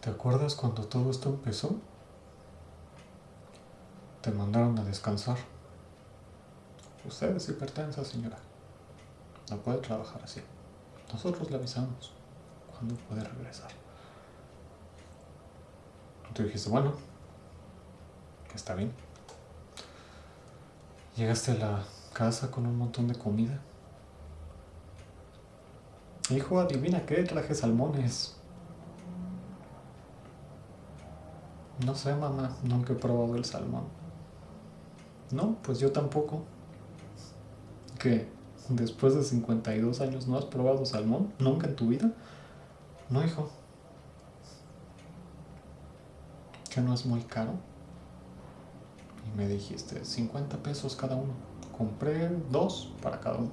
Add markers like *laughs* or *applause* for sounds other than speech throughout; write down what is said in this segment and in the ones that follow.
¿Te acuerdas cuando todo esto empezó? Te mandaron a descansar. Usted es hipertensa, señora. No puede trabajar así. Nosotros le avisamos cuando puede regresar. Tú dijiste, bueno, que está bien. Llegaste a la casa con un montón de comida. Hijo, adivina qué, traje salmones. No sé, mamá, nunca he probado el salmón. No, pues yo tampoco. ¿Qué? ¿Después de 52 años no has probado salmón? ¿Nunca en tu vida? No, hijo. ¿Que no es muy caro? Y me dijiste, 50 pesos cada uno. Compré dos para cada uno.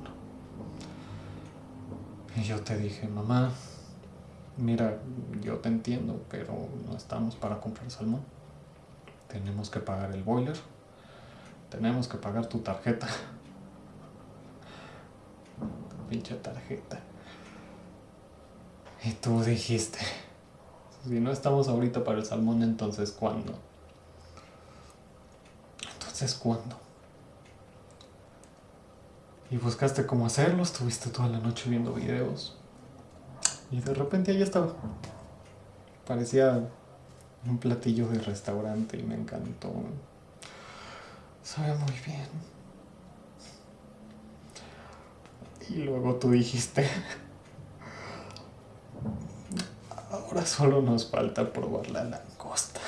Y yo te dije, mamá, mira, yo te entiendo, pero no estamos para comprar salmón. Tenemos que pagar el boiler. Tenemos que pagar tu tarjeta. *laughs* Pinche tarjeta. Y tú dijiste, si no estamos ahorita para el salmón, entonces ¿cuándo? Entonces ¿cuándo? Y buscaste cómo hacerlo, estuviste toda la noche viendo videos. Y de repente ahí estaba. Parecía un platillo de restaurante y me encantó. Sabe muy bien. Y luego tú dijiste, ahora solo nos falta probar la langosta.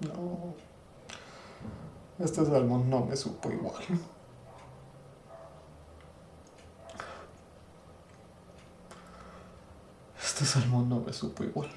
No, este salmón no me supo igual. Este salmón no me supo igual.